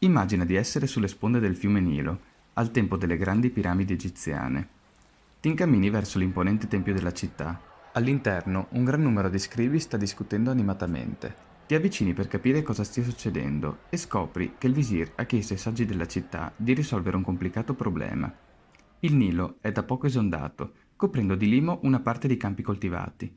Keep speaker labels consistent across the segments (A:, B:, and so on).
A: Immagina di essere sulle sponde del fiume Nilo, al tempo delle grandi piramidi egiziane. Ti incammini verso l'imponente tempio della città. All'interno un gran numero di scrivi sta discutendo animatamente. Ti avvicini per capire cosa stia succedendo e scopri che il visir ha chiesto ai saggi della città di risolvere un complicato problema. Il Nilo è da poco esondato, coprendo di limo una parte dei campi coltivati.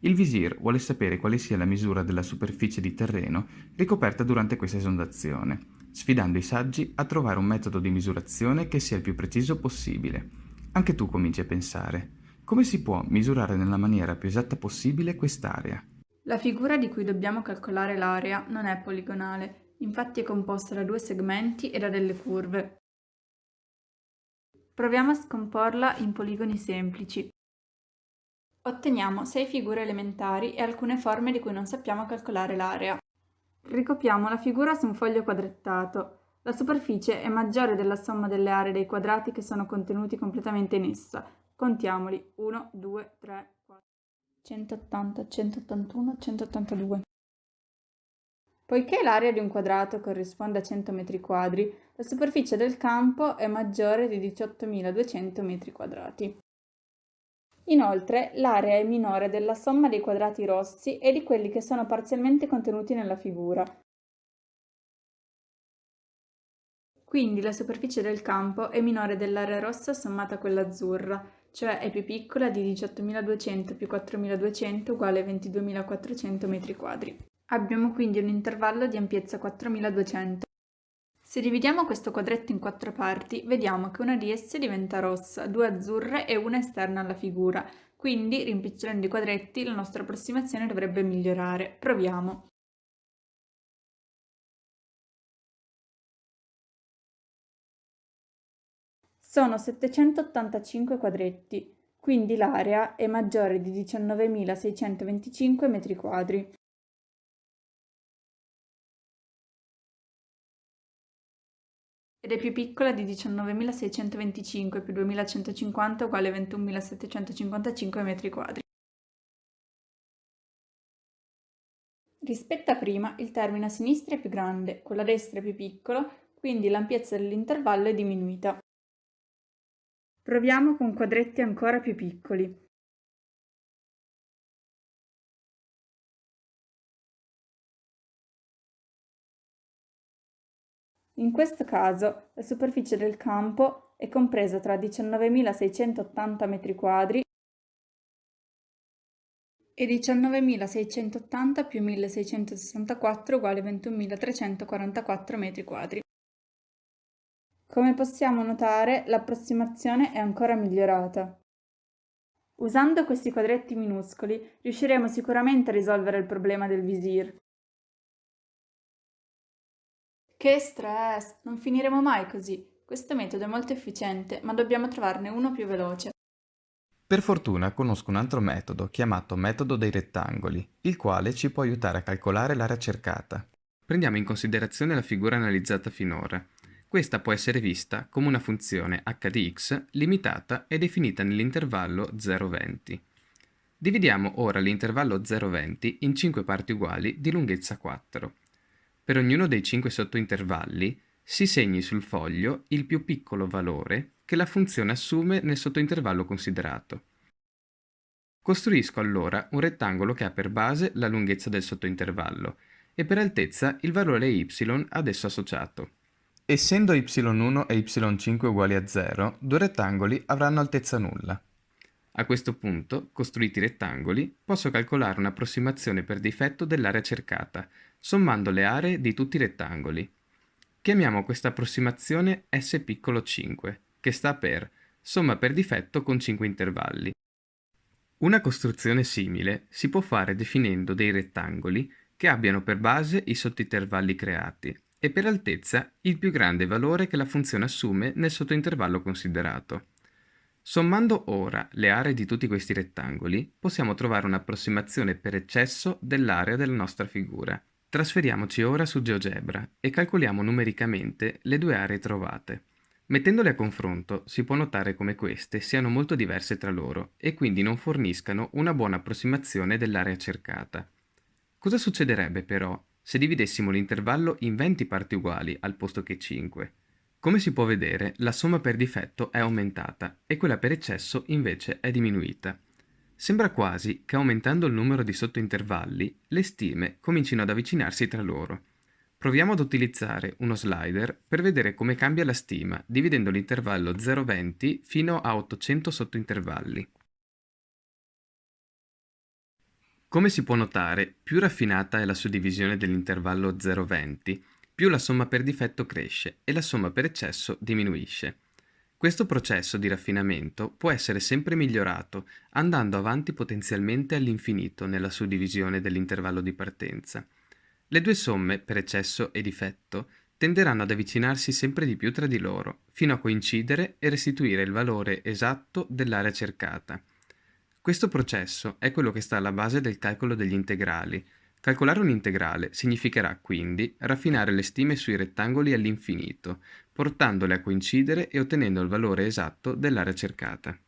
A: Il visir vuole sapere quale sia la misura della superficie di terreno ricoperta durante questa esondazione sfidando i saggi a trovare un metodo di misurazione che sia il più preciso possibile. Anche tu cominci a pensare, come si può misurare nella maniera più esatta possibile quest'area?
B: La figura di cui dobbiamo calcolare l'area non è poligonale, infatti è composta da due segmenti e da delle curve. Proviamo a scomporla in poligoni semplici. Otteniamo sei figure elementari e alcune forme di cui non sappiamo calcolare l'area. Ricopiamo la figura su un foglio quadrettato. La superficie è maggiore della somma delle aree dei quadrati che sono contenuti completamente in essa. Contiamoli. 1, 2, 3, 4. 180, 181, 182. Poiché l'area di un quadrato corrisponde a 100 metri quadri, la superficie del campo è maggiore di 18.200 metri quadrati. Inoltre, l'area è minore della somma dei quadrati rossi e di quelli che sono parzialmente contenuti nella figura. Quindi la superficie del campo è minore dell'area rossa sommata a quella azzurra, cioè è più piccola di 18.200 più 4.200 uguale 22.400 m2. Abbiamo quindi un intervallo di ampiezza 4.200. Se dividiamo questo quadretto in quattro parti, vediamo che una di esse diventa rossa, due azzurre e una esterna alla figura, quindi rimpicciolendo i quadretti la nostra approssimazione dovrebbe migliorare. Proviamo. Sono 785 quadretti, quindi l'area è maggiore di 19.625 m2. Ed è più piccola di 19.625 più 2.150 uguale 21.755 m2. Rispetto a prima, il termine a sinistra è più grande, quello a destra è più piccolo, quindi l'ampiezza dell'intervallo è diminuita. Proviamo con quadretti ancora più piccoli. In questo caso la superficie del campo è compresa tra 19.680 m2 e 19.680 più 1.664 uguale 21.344 m2. Come possiamo notare, l'approssimazione è ancora migliorata. Usando questi quadretti minuscoli riusciremo sicuramente a risolvere il problema del visir. Che stress! Non finiremo mai così. Questo metodo è molto efficiente, ma dobbiamo trovarne uno più veloce.
A: Per fortuna conosco un altro metodo, chiamato metodo dei rettangoli, il quale ci può aiutare a calcolare l'area cercata. Prendiamo in considerazione la figura analizzata finora. Questa può essere vista come una funzione h di x limitata e definita nell'intervallo 0,20. Dividiamo ora l'intervallo 0,20 in 5 parti uguali di lunghezza 4. Per ognuno dei cinque sottointervalli si segni sul foglio il più piccolo valore che la funzione assume nel sottointervallo considerato. Costruisco allora un rettangolo che ha per base la lunghezza del sottointervallo e per altezza il valore y ad esso associato. Essendo y1 e y5 uguali a 0, due rettangoli avranno altezza nulla. A questo punto, costruiti i rettangoli, posso calcolare un'approssimazione per difetto dell'area cercata, sommando le aree di tutti i rettangoli. Chiamiamo questa approssimazione S piccolo 5, che sta per somma per difetto con 5 intervalli. Una costruzione simile si può fare definendo dei rettangoli che abbiano per base i sottointervalli creati e per altezza il più grande valore che la funzione assume nel sottointervallo considerato. Sommando ora le aree di tutti questi rettangoli, possiamo trovare un'approssimazione per eccesso dell'area della nostra figura. Trasferiamoci ora su GeoGebra e calcoliamo numericamente le due aree trovate. Mettendole a confronto si può notare come queste siano molto diverse tra loro e quindi non forniscano una buona approssimazione dell'area cercata. Cosa succederebbe però se dividessimo l'intervallo in 20 parti uguali al posto che 5. Come si può vedere, la somma per difetto è aumentata e quella per eccesso invece è diminuita. Sembra quasi che aumentando il numero di sottointervalli, le stime comincino ad avvicinarsi tra loro. Proviamo ad utilizzare uno slider per vedere come cambia la stima dividendo l'intervallo 0,20 fino a 800 sottointervalli. Come si può notare, più raffinata è la suddivisione dell'intervallo 0,20, più la somma per difetto cresce e la somma per eccesso diminuisce. Questo processo di raffinamento può essere sempre migliorato andando avanti potenzialmente all'infinito nella suddivisione dell'intervallo di partenza. Le due somme, per eccesso e difetto, tenderanno ad avvicinarsi sempre di più tra di loro, fino a coincidere e restituire il valore esatto dell'area cercata. Questo processo è quello che sta alla base del calcolo degli integrali, Calcolare un integrale significherà quindi raffinare le stime sui rettangoli all'infinito, portandole a coincidere e ottenendo il valore esatto dell'area cercata.